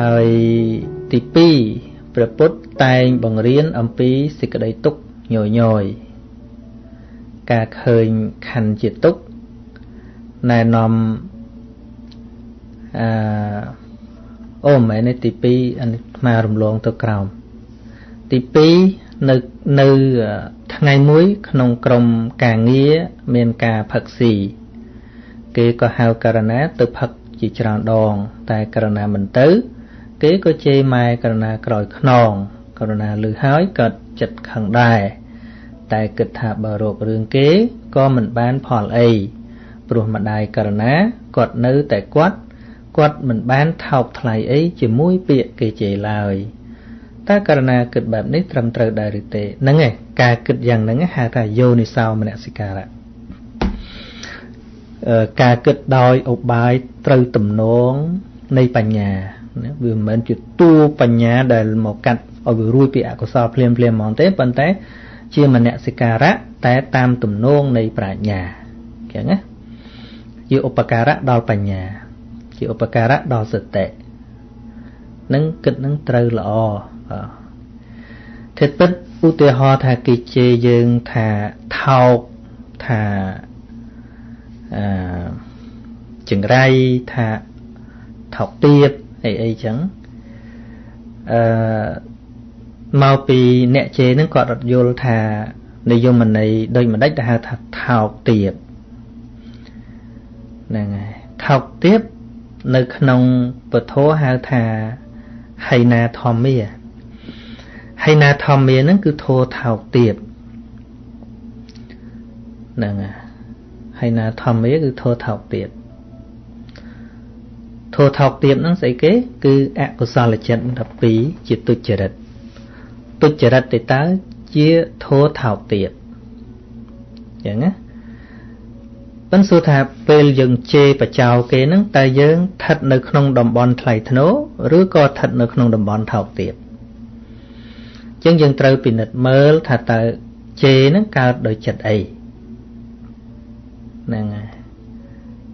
ហើយទី2ព្រះពុទ្ធតែងបង្រៀនអំពីសេចក្តីទុក្ខញយញយការឃើញខណ្ឌជាទុក្ខណែនាំអឺអូមែនទេទី2អានេះស្មารំលងទៅក្រោមទី2នៅនៅថ្ងៃមួយ ក្នុងក្រុមការងារមានការផឹកស៊ីគេក៏ហៅករណាទៅផឹកជាច្រើនដង តែករណាមិនទៅ គេក៏ជេរម៉ែករណាក្រោយខ្នងករណាលឺហើយក៏ចិត្តខឹងដែរតែគិតថាបើរករឿងគេក៏មិនបានផលអីព្រោះម្ដាយករណាគាត់នៅតែគាត់គាត់មិនបានថោកថ្លៃអីជាមួយពាក្យគេជេរឡើយតើករណាគិតបែបនេះត្រឹមត្រូវដែរឬទេហ្នឹងឯងការគិតយ៉ាងហ្នឹងហៅថាយោនិសោមនសិការៈការគិតដោយឧបាយត្រូវទំនងនៃបញ្ញា វាមិនមែនជាតួបញ្ញាដែលមកកាត់ឲ្យវារួចពីអកុសលភ្លាមភ្លាមហ្មងទេប៉ុន្តែ ជាមនសិការៈតែតាមទំនងនៃប្រាជ្ញាចឹងណាជាឧបការៈដល់បញ្ញា ជាឧបការៈដល់សតិនឹងគិតនឹងត្រូវល្អបាទធិពិតឧទាហរណ៍ថាគេជេរយើងថាថោកថាអឺចង្រៃថាថោកទៀត អីអីចឹងអឺមកពីអ្នកជេរហ្នឹងគាត់រត់យល់ថានិយមន័យដូចម្ដេចទៅហៅថាថោកទៀតហ្នឹងហើយថោកទៀតនៅក្នុងពធហៅថាហៃណាធម្មាហៃណាធម្មាហ្នឹងគឺធោថោកទៀតហ្នឹងហើយណាធម្មាគឺធោថោកទៀត ធោថោកទៀតហ្នឹងស្អីគេគឺអកុសលចិត្ត12ជាទុច្ចរិតទុច្ចរិតទៅតើជាធោថោកទៀតអញ្ចឹងណាប៉ុន្តែសួរថាពេលយើងជេរបចោគេហ្នឹងតើយើងស្ថិតនៅក្នុងតំបន់ថ្លៃថ្នូរឬក៏ស្ថិតនៅក្នុងតំបន់ថោកទៀតអញ្ចឹងយើងត្រូវពិនិត្យមើលថាតើជេរហ្នឹងកើតដោយចិត្តអីហ្នឹងហើយ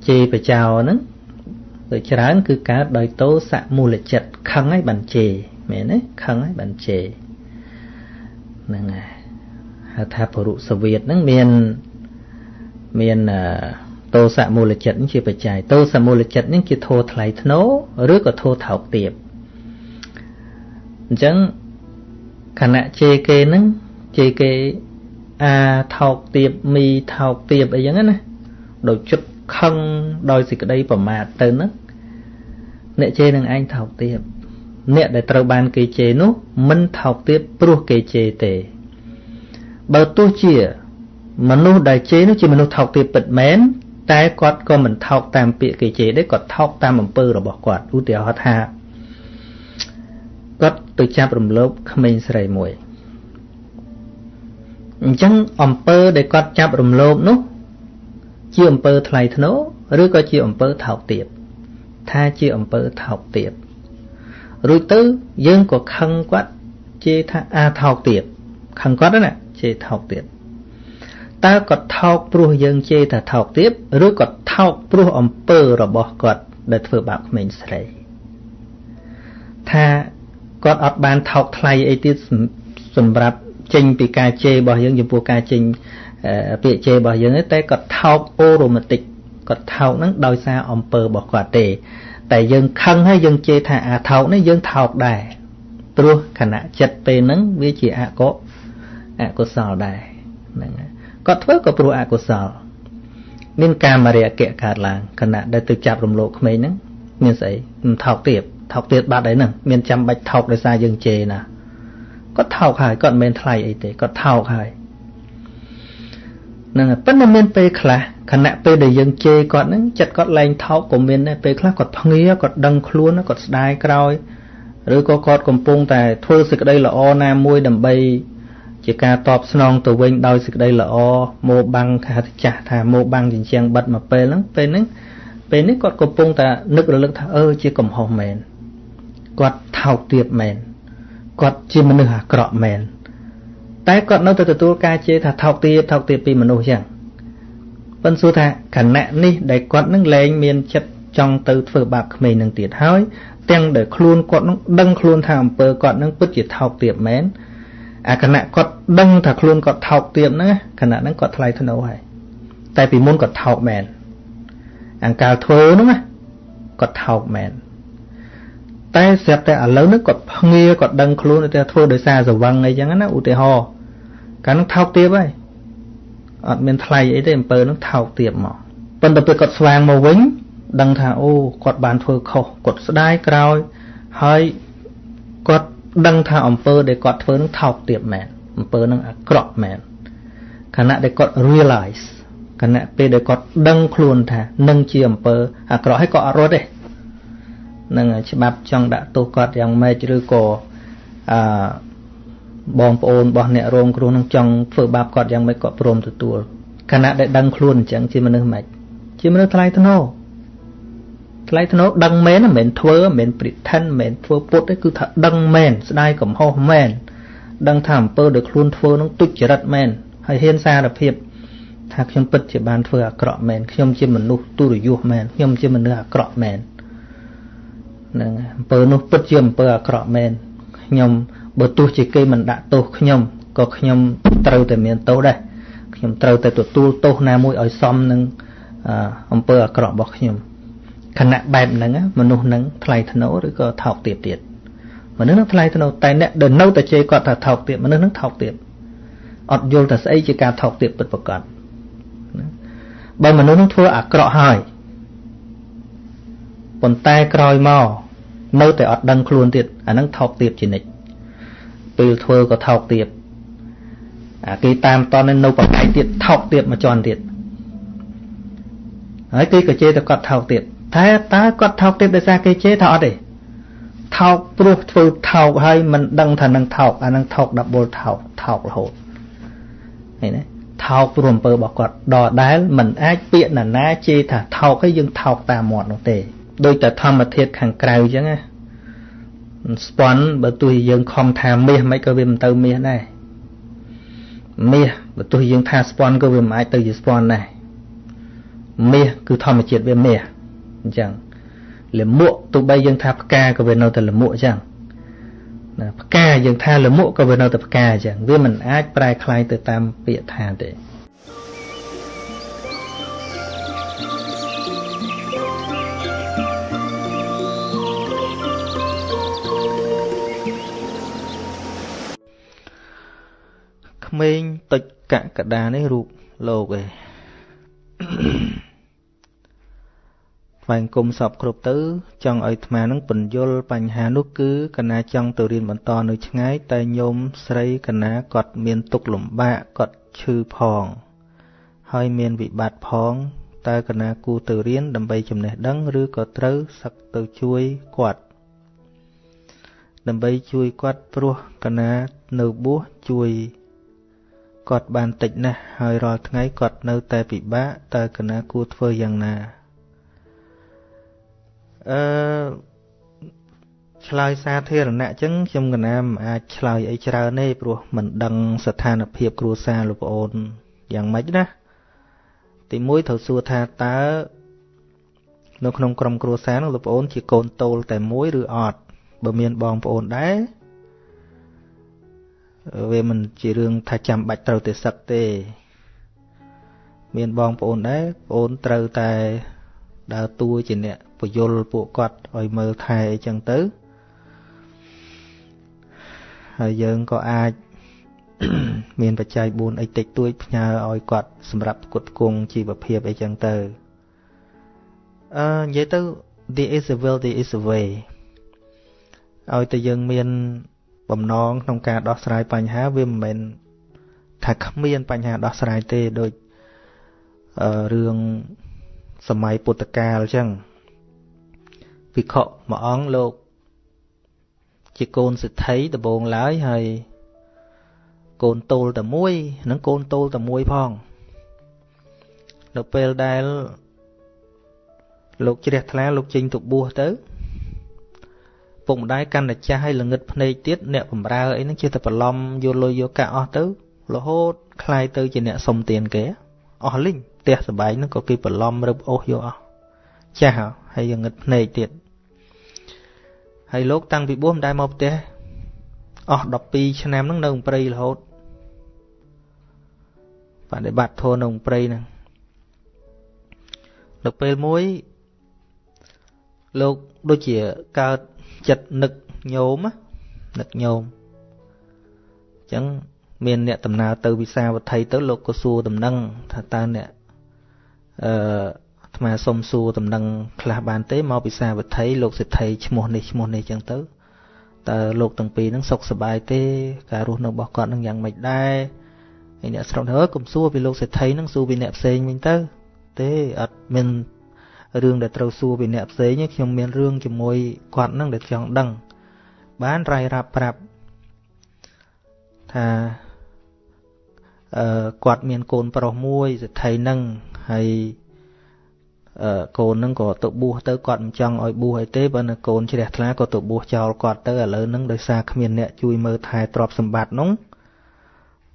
ជេរបចោហ្នឹងទៅ ច្រើនគឺកើតដោយតោសៈមូលចិត្តខឹងហើយបានជេរមែនទេខឹងហើយបានជេរហ្នឹងហើយហៅថាបរុសវៀតហ្នឹងមានមានតោសៈមូលចិត្តជាបច្ច័យតោសមូលចិត្តនេះជាធោថ្លៃធ្នូឬក៏ធោថោកទាបអញ្ចឹងខណៈជេរគេហ្នឹងជេរគេអាថោកទាបមីថោកទាបអីចឹងណាដោយចិត្តខឹងដោយសេចក្តីប្រមាទទៅហ្នឹង អ្នកជេរនឹងឯងថោកទាបអ្នកដែលត្រូវបានគេជេរនោះមិនថោកទាបព្រោះគេជេរទេបើទោះជា មនុស្សដែលជេរនោះជាមនុស្សថោកទាបពិតមែនតែគាត់ក៏មិនថោកតាមពាក្យគេជេរទេគាត់ថោកតាមអំពើរបស់គាត់ឧទាហរណ៍ថាគាត់ទៅចាប់រំលោភក្មេងស្រីមួយអញ្ចឹងអំពើដែលគាត់ចាប់រំលោភនោះ ជាអំពើថ្លៃថ្នូរឬក៏ជាអំពើថោកទាប ថាជាអំពើថោកទាបរួចទៅយើងក៏ខឹងគាត់ជេរថាអាថោកទាបខឹងគាត់ណាជេរថោកទាបតើគាត់ថោកព្រោះយើងជេរថាថោកទាបឬក៏ថោកព្រោះអំពើរបស់គាត់ដែលធ្វើបាបក្មេងស្រីថាគាត់អត់បានថោកថ្លៃអីទៀតសម្រាប់ចេញពីការជេររបស់យើងចំពោះការចេញពាក្យជេររបស់យើងតែគាត់ថោកអូរ៉ូម៉ាទិក គាត់ថោកហ្នឹងដោយសារអំពើរបស់គាត់ទេ តែយើងខឹងហើយយើងជេរថាអាថោកនេះយើងថោកដែរព្រោះខណៈចិត្តពេលហ្នឹងវាជាអកុអកុសលដែរហ្នឹងហើយគាត់ធ្វើក៏ព្រោះអកុសល មានកាមរាគៈកើតឡើងខណៈដែលទៅចាប់រំលោភក្មេងហ្នឹងមានស្អីមិនថោកទៀតថោកទៀតបាត់អីហ្នឹងមានចាំបាច់ថោកដោយសារយើងជេរណាគាត់ថោកហើយគាត់មិនមែនថ្លៃអីទេគាត់ថោកហើយហ្នឹងប៉ុន្តែមានពេលខ្លះខណៈពេលដែលយើងជេរគាត់ហ្នឹងចិត្តគាត់លែងថោកក៏មានដែរពេលខ្លះគាត់ភ្ងាគាត់ដឹងខ្លួនគាត់ស្ដាយក្រោយឬក៏គាត់កំពុងតែធ្វើសេចក្តីល្អណាមួយដើម្បីជាការតបស្នងទៅវិញដោយសេចក្តីល្អមកបាំងខាតចាស់ថាមកបាំងចិញ្ចាំងបិទមកពេលហ្នឹងពេលហ្នឹងពេលនេះគាត់កំពុងតែនឹករលឹកថាអឺជាកំហុសមែនគាត់ថោកទាបមែនគាត់ជាមនុស្សអាក្រក់មែន តែគាត់នៅតែទទួលការជេរថាថោកទាបថោកទាបពីមនុស្សចឹងប៉ុន្តែសួរថាខណៈនេះដែលគាត់នឹងលែងមានចិត្តចង់ទៅធ្វើបាបក្មេងនឹងទៀតហើយទាំងដែលខ្លួនគាត់នឹងដឹងខ្លួនថាអំពើគាត់នឹងពិតជាថោកទាបមែនអាគណៈគាត់ដឹងថាខ្លួនគាត់ថោកទាបហ្នឹងគណៈហ្នឹងគាត់ថ្លៃធ្នូហើយតែពីមុនគាត់ថោកមែនអង្កាលធ្វើហ្នឹងណាគាត់ថោកមែន តែស្រាប់តែឥឡូវនេះគាត់ភ្ងាគាត់ដឹងខ្លួនតែធ្វើដោយសារសវឹងអីចឹងណាឧទាហរណ៍កាលនោះថោកទាបហើយអត់មានថ្លៃអីទេអំពើនោះថោកទាបមកប៉ុន្តែពេលគាត់ស្វាងមកវិញដឹងថាអូគាត់បានធ្វើខុសគាត់ស្ដាយក្រោយហើយគាត់ដឹងថាអំពើដែលគាត់ធ្វើនឹងថោកទាបមែនអំពើនឹងអាក្រក់មែនខណៈដែលគាត់ realize ខណៈពេលដែលគាត់ដឹងខ្លួនថានឹងជាអំពើអាក្រក់ហើយគាត់អត់រត់ទេ នឹងច្បាប់ចង់ដាក់ទោសគាត់យ៉ាងម៉េចឬក៏អឺបងប្អូនរបស់អ្នករងគ្រោះនឹងចង់ធ្វើបាបគាត់យ៉ាងម៉េចគាត់ព្រមទទួលខណៈដែលដឹងខ្លួនអញ្ចឹងជាមនុស្សម៉េចជាមនុស្សថ្លៃថ្នូរថ្លៃថ្នូរដឹងមែនមិនមែនធ្វើមិនមែន pretend មិនមែនធ្វើពុតទេគឺថាដឹងមែនស្ដាយកំហុសមែនដឹងថាអំពើដែលខ្លួនធ្វើនឹងទុច្ចរិតមែនហើយហ៊ានសារភាពថាខ្ញុំពិតជាបានធ្វើអាក្រក់មែនខ្ញុំជាមនុស្សទុរយុះមែនខ្ញុំជាមនុស្សអាក្រក់មែនហ្នឹងអំពើនោះពិតជាអំពើអាក្រក់មែនខ្ញុំបើទោះជាគេមិនដាក់ទោសខ្ញុំក៏ខ្ញុំត្រូវតែមានទោសដែរខ្ញុំត្រូវតែទទួលទោសណាមួយឲ្យសមនឹងអំពើអាក្រក់របស់ខ្ញុំខណៈបែបហ្នឹងមនុស្សហ្នឹងថ្លៃថ្នូរឬក៏ថោកទាបទៀតមនុស្សហ្នឹងថ្លៃថ្នូរតែអ្នកដែលនៅតែជេរគាត់ថាថោកទាបមនុស្សហ្នឹងថោកទាបអត់យល់ថាស្អីជាការថោកទាបពិតប្រាកដបើមនុស្សហ្នឹងធ្វើអាក្រក់ហើយប៉ុន្តែក្រោយមក នៅតែអត់ដឹងខ្លួនទៀតអាហ្នឹងថោកទាបជានិច្ចពេលធ្វើក៏ថោកទាបអាគេតាមតននៅប្រកែកទៀតថោកទាបមួយជាន់ទៀតហើយគេក៏ជេរតែគាត់ថោកទៀតតែតើគាត់ថោកទៀតដោយសារគេជេរថាអត់ទេថោកព្រោះធ្វើថោកហើយមិនដឹងថានឹងថោកអានឹងថោកដបលថោកថោករហូតឃើញទេថោកព្រោះអំពើរបស់គាត់ដដែលមិនអាចពាក្យណាណាជេរថាថោកហើយយើងថោកតាមមាត់នោះទេ ដោយតែធម្មធាតុខាងក្រៅអញ្ចឹងណាស្ពាន់បើទោះយើងខំថាមាសមិនក៏វាមិនទៅមាសដែរមាសបើទោះយើងថាស្ពាន់ក៏វាមិនអាចទៅជាស្ពាន់ដែរមាសគឺធម្មជាតិវាមាសអញ្ចឹងលមួកទោះបីយើងថាផ្កាក៏វានៅតែលមួកអញ្ចឹងណាផ្កាយើងថាលមួកក៏វានៅតែផ្កាអញ្ចឹងវាមិនអាចប្រែคล้ายទៅតាមពាក្យថាទេ ក្មេងតុចកកដានេះរូបលោកឯងថ្វាយគុំសពគ្រប់ទៅចង់ឲ្យអាត្មានឹងពន្យល់បញ្ហានោះគឺកណាចង់ទៅរៀនបន្តនៅឆ្ងាយតែញោមស្រីកណាគាត់មានទុកលំបាកគាត់ឈឺផង ហើយមានវិបត្តិផងតើកណាគូទៅរៀនដើម្បីចំណេះដឹងឬក៏ត្រូវសឹកទៅជួយគាត់ដើម្បីជួយគាត់ព្រោះកណានៅបួសជួយ គាត់បានតិចណាស់ហើយរាល់ថ្ងៃគាត់នៅតែពិបាកតើកណាគួរធ្វើយ៉ាងណាអឺឆ្លើយសាធារណៈអញ្ចឹងខ្ញុំកណាមិនអាចឆ្លើយអីច្រើនទេព្រោះមិនដឹងស្ថានភាពគ្រួសារលោកប្អូនយ៉ាងម៉េចណាទីមួយត្រូវសួរថាតើនៅក្នុងក្រុមគ្រួសារនោះលោកប្អូនជាកូនតូលតែមួយឬអត់បើមានបងប្អូនដែរ វាមិនជារឿងថាចាំបាច់ត្រូវតែសឹកទេ មានបងប្អូនដែរប្អូនត្រូវតែដើរតួជាអ្នកពយល់ពួកគាត់ឲ្យមើលថែអីចឹងទៅហើយយើងក៏អាចមានបច្ច័យ4អីតិចតួចផ្ញើឲ្យគាត់សម្រាប់គុតគង់ជីវភាពអីចឹងទៅអឺនិយាយទៅ there is a will there is a way ឲ្យតែយើងមាន បំណងក្នុងការដោះស្រាយបញ្ហាវាមិនមែនថាគ្មានបញ្ហាដោះស្រាយទេដូចរឿងសម័យពុទ្ធកាលអញ្ចឹងភិក្ខុមួយអង្គលោកជាកូនសិទ្ធិដំបងឡើយហើយកូនតូលតែមួយនិងកូនតូលតែមួយផងនៅពេលដែលលោកជ្រះថ្លាលោកចេញទៅបួសទៅ ពុកម្ដាយកាន់តែចាស់ហើយល្ងឹតភ្នែកទៀតអ្នកបំរើអីហ្នឹងជាតែបន្លំយកលុយយកកាក់អស់ទៅរហូតคลายទៅជាអ្នកសុំទានគេអស់លីងផ្ទះសបែងហ្នឹងក៏គេបន្លំរឹបអូសយកអស់ចាស់ហើយងឹតភ្នែកទៀត ហើយលោកតាំងពីបួសមិនដែលមកផ្ទះអស់12ឆ្នាំហ្នឹងនៅក្នុងព្រៃរហូតបដិបត្តិធម៌នៅក្នុងព្រៃហ្នឹងដល់ពេលមួយលោកដូចជាកើត ចិត្តនឹកញោមនឹកញោមអញ្ចឹងមានអ្នកដំណើរទៅវិសាវត្ថីទៅលោកក៏សួរដំណឹងថាតើអ្នកអឺអាត្មាសុំសួរដំណឹងខ្លះបានទេមកវិសាវត្ថីលោកសិទ្ធិឈ្មោះនេះឈ្មោះនេះអញ្ចឹងទៅតើលោកទាំងពីរហ្នឹងសុខសប្បាយទេការរស់នៅរបស់គាត់នឹងយ៉ាងម៉េចដែរហើយអ្នកស្រុកទៅកុំសួរពីលោកសេដ្ឋីហ្នឹងសួរពីអ្នកផ្សេងវិញទៅ ទេអត់មាន រឿងដែលត្រូវសួរពីអ្នកផ្សេងទេខ្ញុំមានរឿងជាមួយគាត់ហ្នឹងដែលចង់ដឹង បានរាយរាប់ប្រាប់ថាអឺគាត់មានកូនប្រុសមួយសេដ្ឋីហ្នឹងហើយកូននឹងក៏ទៅបួសទៅគាត់មិនចង់ឲ្យបួសអីទេបើនៅកូនជ្រះថ្លាក៏ទៅបួសចោលគាត់ទៅឥឡូវហ្នឹងដោយសារគ្មានអ្នកជួយមើលថែទ្រព្យសម្បត្តិនោះ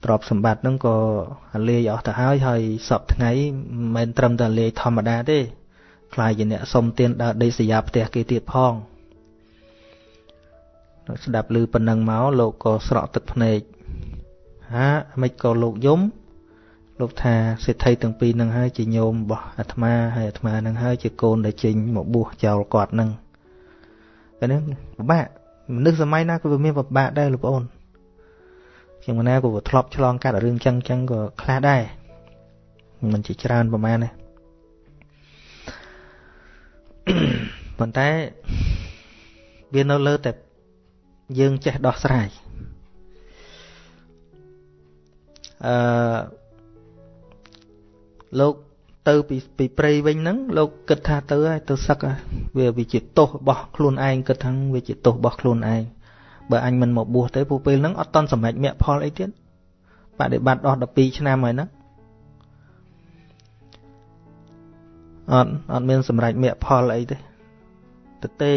ទ្រព្យសម្បត្តិហ្នឹងក៏លាយអស់ទៅហើយហើយសពថ្ងៃមិនមែនត្រឹមតែលាយធម្មតាទេ ខ្លាយជាអ្នកសុំទានដើរដេកសយាផ្ទះគេទៀតផងស្ដាប់ឮប៉ុណ្ណឹងមកលោកក៏ស្រក់ទឹកភ្នែកហាមិនក៏លោកយំលោកថាសេដ្ឋីទាំងពីរនឹងហើយជាញោមរបស់អាត្មាហើយអាត្មានឹងហើយជាកូនដែលចេញមកបួសចោលគាត់នឹងតែនេះពិបាកមនុស្សសម័យណាក៏វាមានពិបាកដែរលោកប្អូនខ្ញុំណាក៏ធ្លាប់ឆ្លងកាត់រឿងចឹងចឹងក៏ខ្លះដែរមិនជាច្រើនប្រហែលទេ ប៉ុន្តែវានៅលើតែយើងចេះដោះស្រាយអឺលោកទៅពីពីព្រៃវិញហ្នឹងលោកគិតថាទៅហើយទៅសឹកវាវាជាទោសរបស់ខ្លួនឯងគិតថាវាជាទោសរបស់ខ្លួនឯងបើអញមិនមកបួសទេពូពេលហ្នឹងអត់តន់សម្រេចមគ្គផលអីទៀតបដិបត្តិអស់12ឆ្នាំហើយហ្នឹង អត់អត់មានសម្រេចមគ្គផលអីទេទៅទេ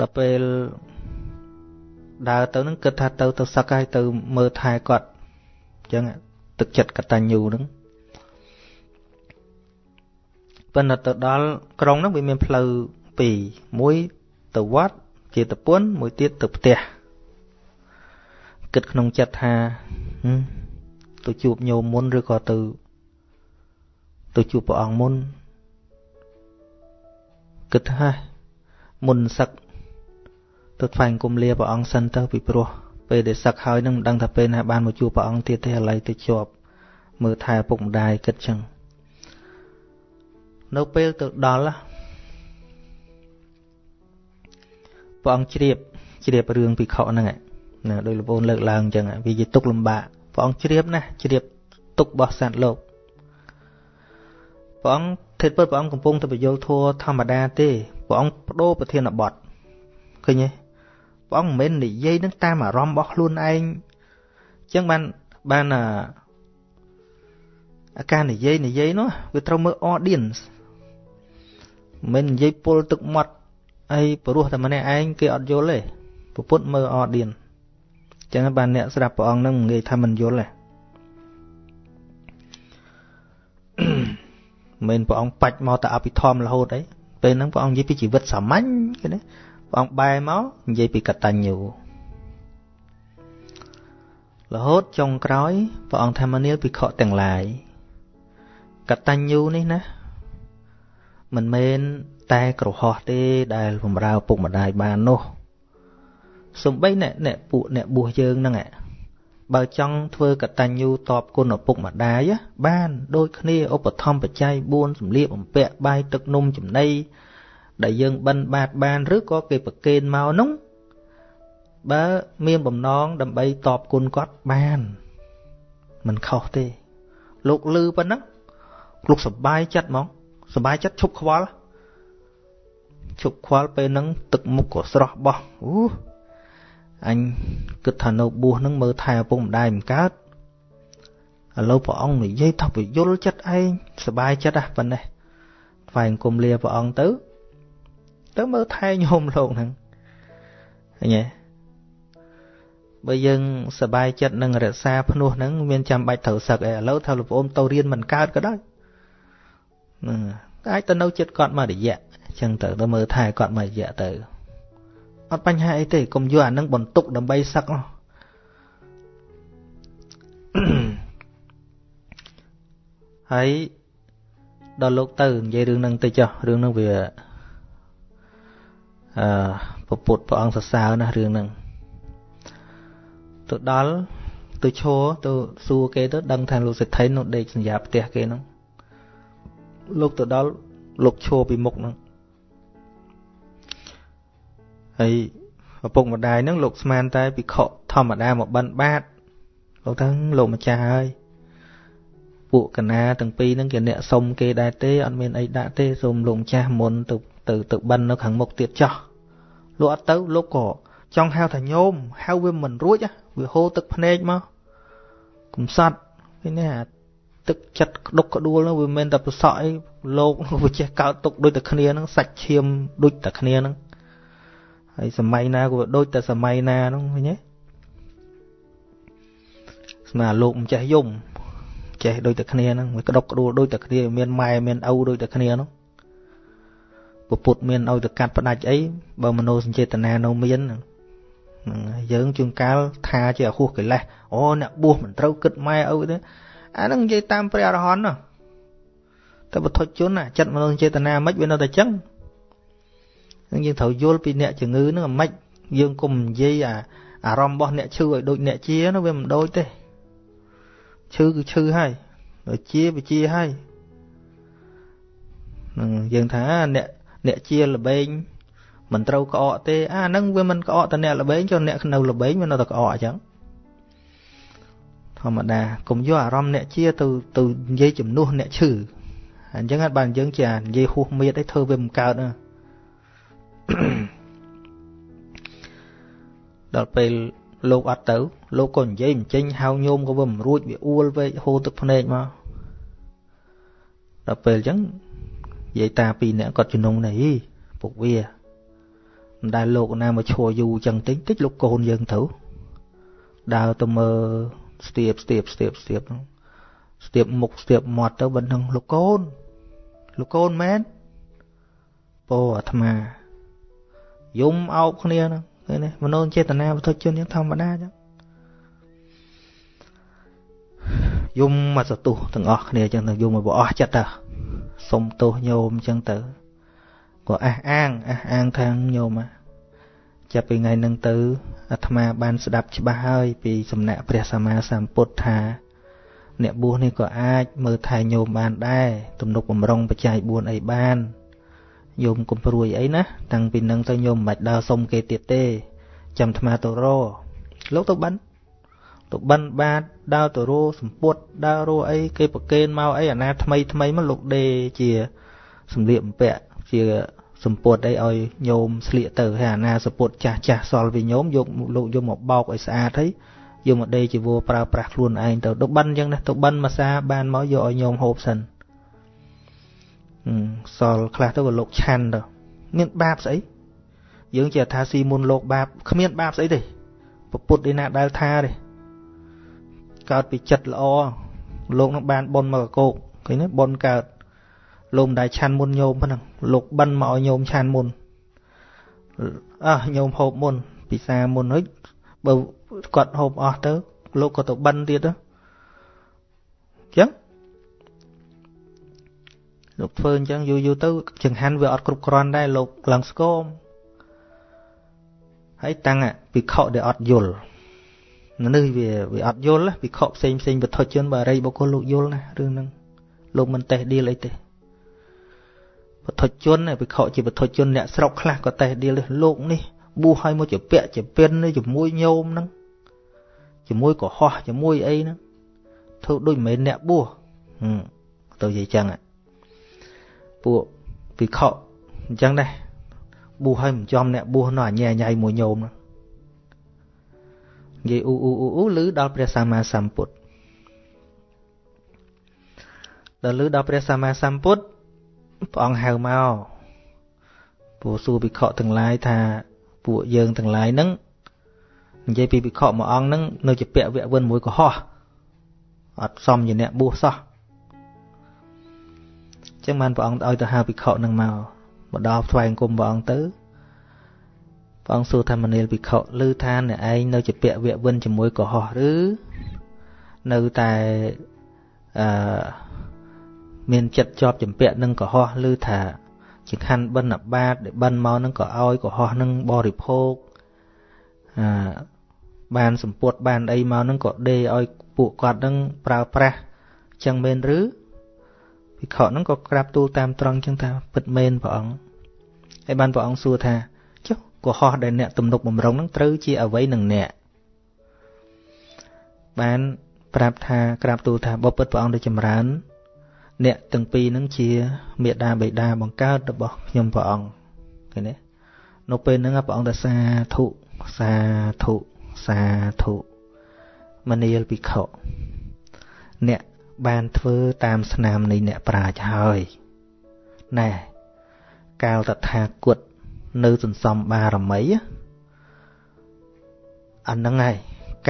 ដល់ពេលដើរទៅនឹងគិតថាទៅទៅសឹកហើយទៅមើលថែគាត់អញ្ចឹងទឹកចិត្តកតញ្ញូហ្នឹងប៉ុន្តែទៅដល់ក្រុងហ្នឹងវាមានផ្លូវពីរមួយទៅវត្តជាតពុនមួយទៀតទៅផ្ទះគិតក្នុងចិត្តថាទៅជួបញោមមុនឬក៏ទៅ ទៅជួបព្រះអង្គមុនគិតថាមុនសឹកទៅថ្វាយគុំលាព្រះអង្គសិនទៅពីព្រោះពេលដែលសឹកហើយនឹងមិនដឹងថាពេលណាបានមកជួបព្រះអង្គទៀតទេឥឡូវទៅជាប់មើលថែពុកម្ដាយគិតចឹងនៅពេលទៅដល់ព្រះអង្គជ្រាបជ្រាបរឿងពិខុហ្នឹងណាដោយលោកប្អូនលើកឡើងអញ្ចឹងវាជាទុកលំបាកព្រះអង្គជ្រាបណាជ្រាបទុករបស់សត្វលោក ព្រះអង្គធិតពិតព្រះអង្គកំពុងតែបញ្យលធัวធម្មតាទេព្រះអង្គបដូរប្រធានបទឃើញទេព្រះអង្គមិនមែននិយាយនឹងតាមអារម្មណ៍របស់ខ្លួនឯងអញ្ចឹងបានបានអាការនិយាយនិយាយនោះវាត្រូវមើល audience មិននិយាយពុលទឹកមាត់អីព្រោះតែម្នាក់ឯងគេអត់យល់ទេពុទ្ធមើល audience អញ្ចឹងបានអ្នកស្ដាប់ព្រះអង្គនឹងងាយថាមិនយល់ទេ មិនព្រះអង្គបាច់មកតែអភិធម្មរហូតអីពេលហ្នឹងព្រះអង្គនិយាយពីជីវិតសាមញ្ញគេណាព្រះអង្គបែរមកនិយាយពីកតញ្ញូរហូតចុងក្រោយព្រះអង្គថាមនាលភិក្ខុទាំងឡាយកតញ្ញូនេះណាមិនមែនតែក្រហោះទេដែលបំរើពុកម្ដាយបាននោះសំបីអ្នកអ្នកពួកអ្នកបួសយើងហ្នឹង បើចង់ធ្វើកតញ្ញូតបគុណឪពុកម្ដាយបានដូចគ្នាឧបត្ថម្ភបច្ច័យ4សម្លៀកបំពាក់បាយទឹកនំចំណីដែលយើងបិណ្ឌបាតបានឬក៏គេប្រគេនមកនោះបើមានបំណងដើម្បីតបគុណគាត់បានមិនខុសទេ លោកលឺប៉ុណ្ណឹងលោកសបាយចិត្តហ្មងសបាយចិត្តឈប់ខ្វល់ឈប់ខ្វល់ពេលហ្នឹងទឹកមុខក៏ស្រស់បោះអូ អញគិតថានៅបួសហ្នឹងមើលថែឪពុកម្ដាយមិនកើតឥឡូវព្រះអង្គនិយាយថាពយល់ចិត្តឯងសបាយចិត្តហ่ะប៉ុណ្ណេះថ្វាយអង្គមលាព្រះអង្គទៅ ទៅមើលថែញោមលោកហ្នឹងឃើញទេបើយើងសបាយចិត្តនឹងរក្សាភ្នោះហ្នឹងមានចាំបាច់ត្រូវសឹកឯឥឡូវថាលោកប្អូនទៅរៀនមិនកើតក៏ដោយអាចទៅនៅចិត្តគាត់មួយរយៈអញ្ចឹងទៅទៅមើលថែគាត់មួយរយៈទៅ អត់បញ្ហាអីទេកុំយកអានឹងបន្ទុកដើម្បីសឹកហើយដល់លោកទៅនិយាយរឿងហ្នឹងទៅចុះរឿងហ្នឹងវាអឺពុទ្ធព្រះអង្គសរសើរណារឿងហ្នឹងទៅដល់ទៅឈរទៅសួរគេទៅដឹងថាលោកសេដ្ឋីនោះដេកសញ្ញាផ្ទះគេហ្នឹងលោកទៅដល់លោកឈរពីមុខហ្នឹង ហើយឪពុកម្ដាយហ្នឹងលោកស្មានតែពិខុធម្មតាមកបិណ្ឌបាតលោកថាលោកម្ចាស់ហើយពួកកណាទាំងពីរហ្នឹងគេអ្នកសុំគេដែរទេអត់មានអីដាក់ទេសូមលោកម្ចាស់មុនទៅទៅទៅបិណ្ឌនៅខាងមុខទៀតចោះលោកអត់ទៅលោកក៏ចង់ហៅថាញោមហៅវាមិនរួចវាហូរទឹកភ្នែកមកកំសត់ឃើញទេអាទឹកចិត្តក្តុកក្តួលនោះវាមិនតែប្រសក់អីលោកវាចេះកើតទុកដូចតែគ្នាហ្នឹងសាច់ឈាមដូចតែគ្នាហ្នឹង ហើយសម័យណាក៏ដូចតែសម័យណាហ្នឹងឃើញទេស្មាលោកមិនចេះយំចេះដូចតែគ្នាហ្នឹងវាក្តុកក្តួលដូចតែគ្នាមានម៉ែមានឪដូចតែគ្នាហ្នឹងពុទ្ធមានឲ្យទៅកាត់ផ្ដាច់អីបើមโนសញ្ចេតនានៅមានហ្នឹងយើងជួនកាលថាជាអហួសកិលេសអូអ្នកបួសមិនត្រូវគិតម៉ែឪទេអាហ្នឹងនិយាយតាមព្រះអរហន្តណាតែបទជនណាចិត្តមនោចេតនាមិនវានៅតែចឹង នឹងយើងត្រូវយល់ពីអ្នកជំងឺហ្នឹងមិនយើងកុំនិយាយអាអារម្មណ៍របស់អ្នកឈឺឲ្យដូចអ្នកជានោះវាមិនដូចទេឈឺគឺឈឺហើយដូចជាវាជាហើយនឹងយើងថាអ្នកអ្នកជាល្បែងមិនត្រូវក្អកទេអាហ្នឹងវាមិនក្អកតអ្នកល្បែងចុះអ្នកនៅល្បែងវានៅតែក្អកអញ្ចឹងធម្មតាកុំយកអារម្មណ៍អ្នកជាទៅទៅនិយាយជំនួសអ្នកឈឺអញ្ចឹងអត់បានយើងជានិយាយហួសមៀតអីធ្វើវាមិនកើត ដល់ពេលលោកអត់ទៅ លោកក៏និយាយមិនចេញហៅញោមក៏វាមិនរួចវាអួលវែកហូរទឹកភ្នែកមកដល់ពេលអញ្ចឹងនិយាយតាពីរនាក់គាត់ជំនុំនេះពុកវាមិនដែលលោកណាមកឈរយូរអញ្ចឹងតិចតិចលោកកូនយើងទៅដើរទៅមើលស្ទាបស្ទាបស្ទាបស្ទាបស្ទាបមុខស្ទាបមាត់ទៅបិណ្ឌនឹងលោកកូនលោកកូនមែនពោអាត្មា យំអោបគ្នាហ្នឹងឃើញទេមនោចេតនាវត្ថុជនយ៉ាងធម្មតាចឹងយំមកសទុះទាំងអស់គ្នាចឹងទៅយំមកអស់ចិត្តទៅសុំទោសញោមចឹងទៅក៏អះអាងអះអាងខាងញោមចាប់ពីថ្ងៃហ្នឹងទៅអាត្មាបានស្ដាប់ច្បាស់ហើយពីសំណាក់ព្រះសម្មាសម្ពុទ្ធថាអ្នកបួសនេះក៏អាចមើលថែញោមបានដែរទំនុកបំរុងបច្ច័យ4អីបាន ញោមកុំព្រួយអីណាតាំងពីនឹងទៅញោមមិនបាច់ដើរសុំគេទៀតទេ ចាំអាត្មាទៅរលោកទៅបិណ្ឌទៅបិណ្ឌបាតដើរទៅរសម្ពុតដើររអីគេប្រកេនមកអីអាណាថ្មីថ្មីមកលោកដេជាសម្លៀកបំពាក់ជាសម្ពុតអីឲ្យញោមស្លៀកទៅហើយអាណាសម្ពុតចាស់ចាស់សល់វិញញោមយកលោកយកមកបោកឲ្យស្អាតហើយយកមកដេជីវរប្រើប្រាស់ខ្លួនឯងទៅទៅបិណ្ឌអញ្ចឹងណាទៅបិណ្ឌមួយសាបានមកយកឲ្យញោមហូបសិន សល់ខ្លះទៅក៏លោកឆាន់ទៅមានបាបស្អីយើងជាថាស៊ីមុនលោកបាបគ្មានបាបស្អីទេពុទ្ធឯណាដែលថាទេកើតពីចិត្តល្អលោកនឹងបានប៉ុនមកកោកឃើញទេប៉ុនកើតលោកមិនដែលឆាន់មុនញោមហ្នឹងលោកបិណ្ឌមកឲ្យញោមឆាន់មុនអើញោមហូបមុន ពិសាមុនហើយបើគាត់ហូបអស់ទៅ លោកក៏ទៅបិណ្ឌទៀតទៅអញ្ចឹង លោកធ្វើអញ្ចឹងយូរយូរទៅចង្ហាន់វាអត់គ្រប់គ្រាន់ដែរលោកឡើងស្គមហើយតាំងពិខុដែលអត់យល់នេះវាវាអត់យល់ពិខុផ្សេងផ្សេងវត្ថុជនបារីបុគ្គលលោកយល់ណារឿងហ្នឹងលោកមិនតេះឌីលអីទេវត្ថុជនពិខុជាវត្ថុជនអ្នកស្រុកខ្លះក៏តេះឌីលលោកនេះបួសឲ្យមកជាពាក់ជាពិនជាមួយញោមហ្នឹងជាមួយកុហកជាមួយអីហ្នឹងធ្វើដូចមិនមែនអ្នកបួសទៅនិយាយចឹង ពួកពិខុអញ្ចឹងដែរបួសឲ្យមិនចំអ្នកបួសនៅអញែញ៉ៃមួយញោមហ្នឹងនិយាយអ៊ូអ៊ូអ៊ូអ៊ូឮដល់ព្រះសម្មាសម្ពុទ្ធដល់ឮដល់ព្រះសម្មាសម្ពុទ្ធព្រះអង្គហៅមកពួកសួរភិក្ខុទាំងឡាយថាពួកយើងទាំងឡាយហ្នឹងនិយាយពីភិក្ខុមួយអង្គហ្នឹងនៅជាពាក់វៈវិនមួយកុហកអត់សមជាអ្នកបួសសោះ ចឹងបានព្រះអង្គឲ្យទៅហៅភិក្ខុនឹងមកមកដល់ថ្វាយអង្គមព្រះអង្គទៅព្រះអង្គសួរថាមនាលភិក្ខុឮថាអ្នកឯងនៅជាពាក់វៈវិនជាមួយកុហកឬនៅតែអឺមានចិត្តជាប់ចម្ពាក់នឹងកុហកឬថាជាខណ្ឌបិណ្ឌបាតដែលបិណ្ឌមកនឹងក៏ឲ្យកុហកនឹងបរិភោគអឺបានសម្ពុតបានអីមកនឹងក៏ដេឲ្យពួកគាត់នឹងប្រើប្រាស់ចឹងមែនឬ ភិក្ខុនឹងក៏ក្រាបទូលតាមត្រង់ចឹងថាពិតមែនព្រះអង្គហើយបានព្រះអង្គសួរថាចុះកុហកដែលអ្នកទំនុកបំរុងនឹងត្រូវជាអ្វីនឹងអ្នកបានប្រាប់ថាក្រាបទូលថាបបិទ្ធព្រះអង្គដ៏ចម្រើន អ្នកទាំងពីរនឹងជាមេដាបេដាបង្កើតរបស់ខ្ញុំព្រះអង្គឃើញទេនៅពេលហ្នឹងព្រះអង្គថាសាធុសាធុសាធុមនាលភិក្ខុអ្នក បានធ្វើតាមស្នាមនៃអ្នកប្រាជ្ញហើយណែកាលតថាគតនៅសន្សំបារមីអាហ្នឹងហើយ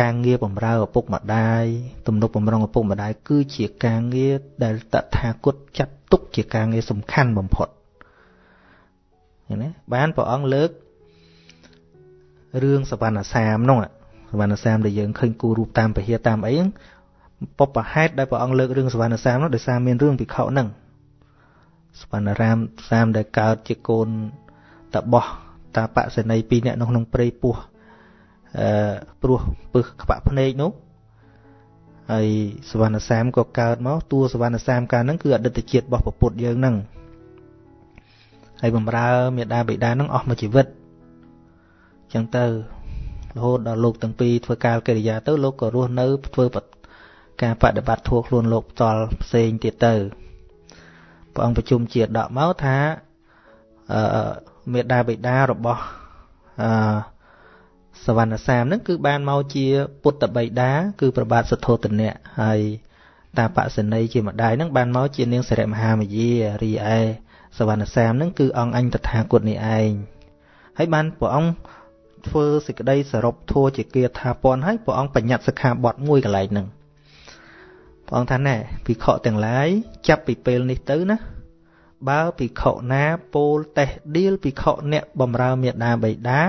ការងារបំរើឪពុកម្ដាយទំនុកបំរុងឪពុកម្ដាយគឺជាការងារដែលតថាគតចាត់ទុកជាការងារសំខាន់បំផុតឃើញទេបានព្រះអង្គលើករឿងសវណ្ណសាមនោះសវណ្ណសាមដែលយើងឃើញគូរូបតាមពហិតាមអី ហ្នឹងពពហេតុដែលព្រះអង្គលើករឿងសវណ្ណសាមនោះដោយសារមានរឿងភិក្ខុហ្នឹងសវណ្ណរាមសាមដែលកើតជាកូនតបោះតាបសេនីពីរនាក់នៅក្នុងព្រៃពោះអឺព្រោះពឹសក្បាក់ភ្នែកនោះហើយសវណ្ណសាមក៏កើតមកតួសវណ្ណសាមកាលហ្នឹងគឺអតីតជាតិរបស់ពុទ្ធយើងហ្នឹងហើយបំរើមេដាបិតាហ្នឹងអស់មួយជីវិតអញ្ចឹងទៅរហូតដល់លោកទាំងពីរធ្វើកាលកិរិយាទៅលោកក៏រស់នៅធ្វើ ការបដិបត្តិធัวខ្លួនលោកផ្ទាល់ផ្សេងទៀតទៅព្រះអង្គប្រជុំជាតិដកមកថាអឺមេដាបិតារបស់អឺសវណ្ណសាមហ្នឹងគឺបានមកជាពុទ្ធបិតាគឺប្របាទសទ្ធោទនៈហើយតាបសនីជាម្ដាយហ្នឹងបានមកជានាងសិរិមហាមយារីឯសវណ្ណសាមហ្នឹងគឺអង្គអញតថាគតនេះឯងហើយបានព្រះអង្គធ្វើសេចក្តីសរុបធัวជាគាថាពន់ហើយព្រះអង្គបញ្ញត្តិសិក្ខាបទមួយកន្លែងហ្នឹង ព្រះអង្គថាណែភិក្ខុទាំងឡាយចាប់ពីពេលនេះទៅណាបើភិក្ខុណាពោលតេះឌៀលភិក្ខុអ្នកបំរើមេដាបៃតា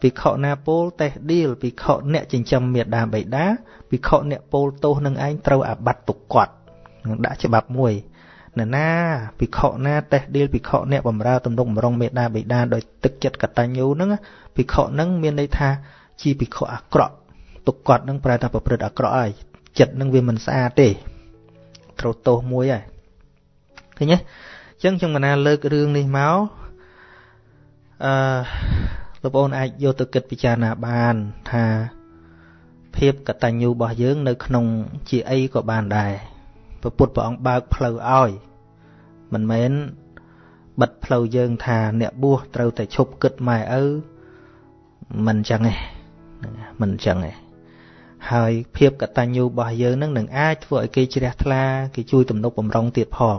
ភិក្ខុណាពោលតេះឌៀលភិក្ខុអ្នកចិញ្ចឹមមេដាបៃតាភិក្ខុអ្នកពោលទោសនឹងឯងត្រូវអាបត្តិទុកគាត់នឹងដាក់ច្បាប់មួយណ៎ណាភិក្ខុណាតេះឌៀលភិក្ខុអ្នកបំរើទំនុកបំរុងមេដាបៃតាដោយទឹកចិត្តកតញ្ញូហ្នឹងភិក្ខុហ្នឹងមានន័យថាជាភិក្ខុអាក្រក់ទុកគាត់ហ្នឹងប្រែថាប្រព្រឹត្តអាក្រក់ហើយ ចិត្តនឹងវាមិនស្អាតទេត្រូវទោសមួយហើយឃើញទេអញ្ចឹងខ្ញុំកណាលើករឿងនេះមកអឺលោកប្អូនអាចយកទៅគិតពិចារណាបានថាភាពកតញ្ញូរបស់យើង នៅ ក្នុងជាអីក៏បានដែរព្រះពុទ្ធព្រះអង្គបើកផ្លូវឲ្យមិនមែនបិទផ្លូវយើងថាអ្នកបួសត្រូវតែឈប់គិតម៉ែឪមិនអញ្ចឹងទេមិនអញ្ចឹងទេ ហើយភាពកតញ្ញូរបស់យើងនឹងនឹងអាចធ្វើឲ្យគេជ្រះថ្លាគេជួយទំនុកបំរុងទៀតផង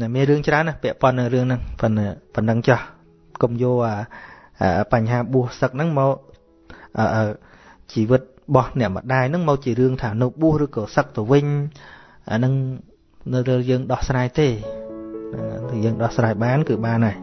តែមានរឿងច្រើនណាពាក់ព័ន្ធនឹងរឿងហ្នឹងប៉ុណ្ណឹងប៉ុណ្ណឹងចាស់កុំយកអាបញ្ហាបួសសឹកហ្នឹងមកជីវិតរបស់អ្នកម្ដាយហ្នឹងមកជារឿងថានៅបួសឬក៏សឹកទៅវិញអាហ្នឹងនៅរឿងយើងដោះស្រាយទេយើងដោះស្រាយបានគឺបានហើយ